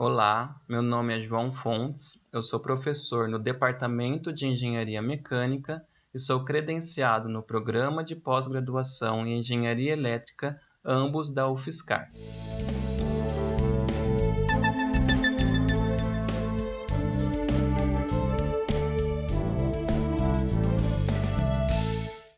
Olá, meu nome é João Fontes, eu sou professor no Departamento de Engenharia Mecânica e sou credenciado no Programa de Pós-Graduação em Engenharia Elétrica, ambos da UFSCar.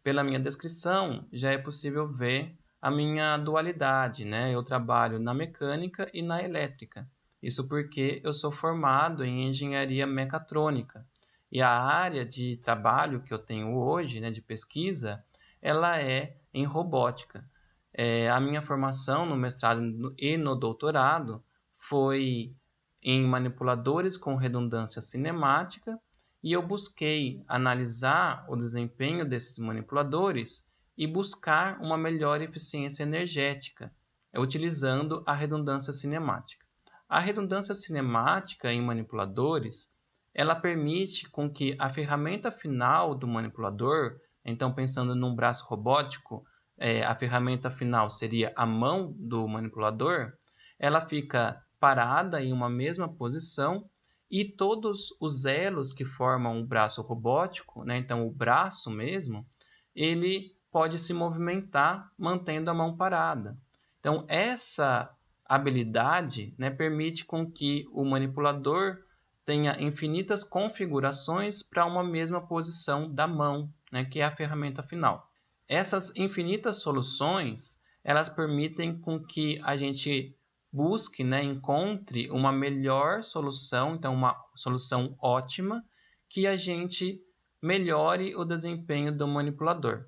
Pela minha descrição, já é possível ver a minha dualidade, né? Eu trabalho na mecânica e na elétrica. Isso porque eu sou formado em engenharia mecatrônica. E a área de trabalho que eu tenho hoje, né, de pesquisa, ela é em robótica. É, a minha formação no mestrado e no doutorado foi em manipuladores com redundância cinemática e eu busquei analisar o desempenho desses manipuladores e buscar uma melhor eficiência energética, utilizando a redundância cinemática. A redundância cinemática em manipuladores, ela permite com que a ferramenta final do manipulador, então pensando num braço robótico, é, a ferramenta final seria a mão do manipulador, ela fica parada em uma mesma posição e todos os elos que formam o braço robótico, né, então o braço mesmo, ele pode se movimentar mantendo a mão parada. Então, essa habilidade né, permite com que o manipulador tenha infinitas configurações para uma mesma posição da mão, né, que é a ferramenta final. Essas infinitas soluções, elas permitem com que a gente busque, né, encontre uma melhor solução, então uma solução ótima, que a gente melhore o desempenho do manipulador.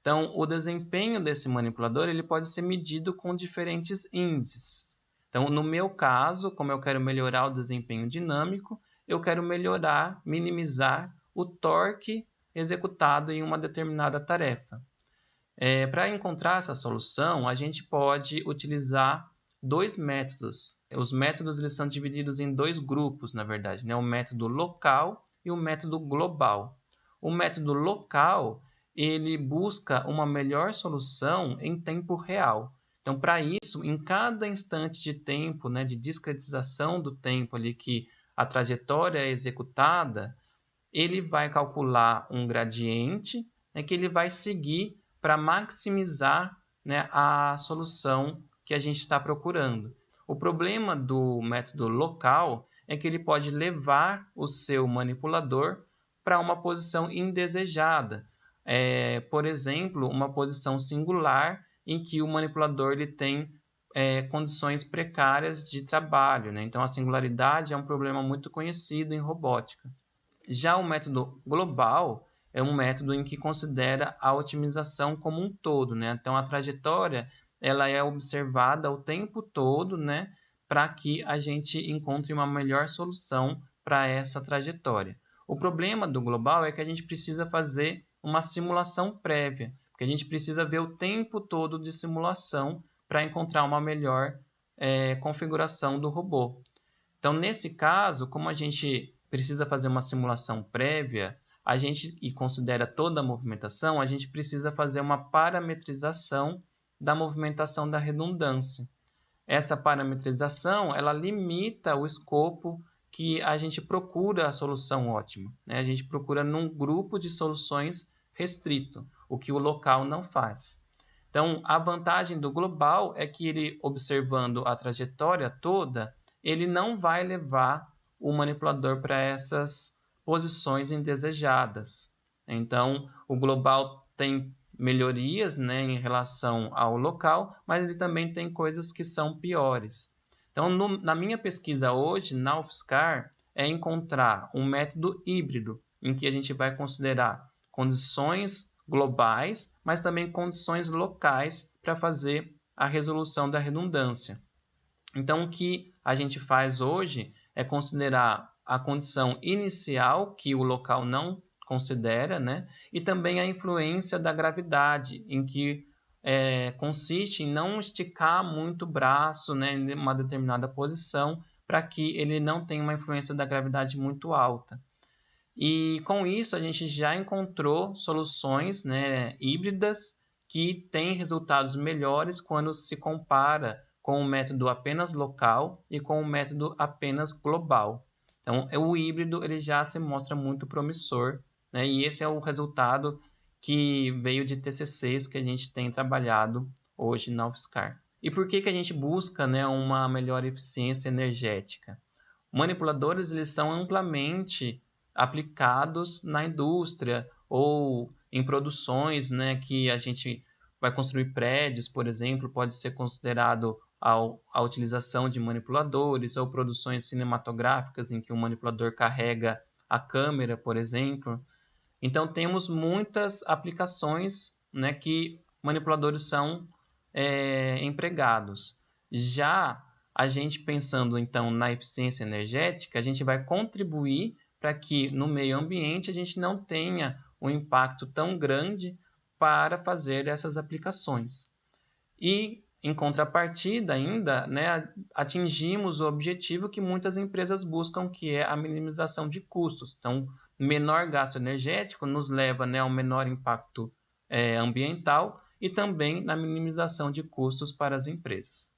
Então, o desempenho desse manipulador ele pode ser medido com diferentes índices. Então, no meu caso, como eu quero melhorar o desempenho dinâmico, eu quero melhorar, minimizar o torque executado em uma determinada tarefa. É, Para encontrar essa solução, a gente pode utilizar dois métodos. Os métodos eles são divididos em dois grupos, na verdade, né? o método local e o método global. O método local ele busca uma melhor solução em tempo real. Então, para isso, em cada instante de tempo, né, de discretização do tempo ali que a trajetória é executada, ele vai calcular um gradiente né, que ele vai seguir para maximizar né, a solução que a gente está procurando. O problema do método local é que ele pode levar o seu manipulador para uma posição indesejada, é, por exemplo, uma posição singular em que o manipulador ele tem é, condições precárias de trabalho. Né? Então, a singularidade é um problema muito conhecido em robótica. Já o método global é um método em que considera a otimização como um todo. Né? Então, a trajetória ela é observada o tempo todo né? para que a gente encontre uma melhor solução para essa trajetória. O problema do global é que a gente precisa fazer uma simulação prévia, porque a gente precisa ver o tempo todo de simulação para encontrar uma melhor é, configuração do robô. Então, nesse caso, como a gente precisa fazer uma simulação prévia, a gente e considera toda a movimentação, a gente precisa fazer uma parametrização da movimentação da redundância. Essa parametrização, ela limita o escopo que a gente procura a solução ótima. Né? A gente procura num grupo de soluções restrito, o que o local não faz. Então, a vantagem do global é que ele, observando a trajetória toda, ele não vai levar o manipulador para essas posições indesejadas. Então, o global tem melhorias né, em relação ao local, mas ele também tem coisas que são piores. Então, no, na minha pesquisa hoje, na UFSCar, é encontrar um método híbrido, em que a gente vai considerar condições globais, mas também condições locais para fazer a resolução da redundância. Então, o que a gente faz hoje é considerar a condição inicial, que o local não considera, né? e também a influência da gravidade, em que é, consiste em não esticar muito o braço né, em uma determinada posição para que ele não tenha uma influência da gravidade muito alta. E com isso a gente já encontrou soluções né, híbridas que têm resultados melhores quando se compara com o método apenas local e com o método apenas global. Então, o híbrido ele já se mostra muito promissor, né? e esse é o resultado que veio de TCCs que a gente tem trabalhado hoje na UFSCar. E por que, que a gente busca né, uma melhor eficiência energética? Manipuladores eles são amplamente aplicados na indústria ou em produções né, que a gente vai construir prédios, por exemplo, pode ser considerado a, a utilização de manipuladores ou produções cinematográficas em que o manipulador carrega a câmera, por exemplo. Então temos muitas aplicações né, que manipuladores são é, empregados. Já a gente pensando então na eficiência energética, a gente vai contribuir para que no meio ambiente a gente não tenha um impacto tão grande para fazer essas aplicações. E em contrapartida, ainda, né, atingimos o objetivo que muitas empresas buscam, que é a minimização de custos. Então, menor gasto energético nos leva né, a um menor impacto é, ambiental e também na minimização de custos para as empresas.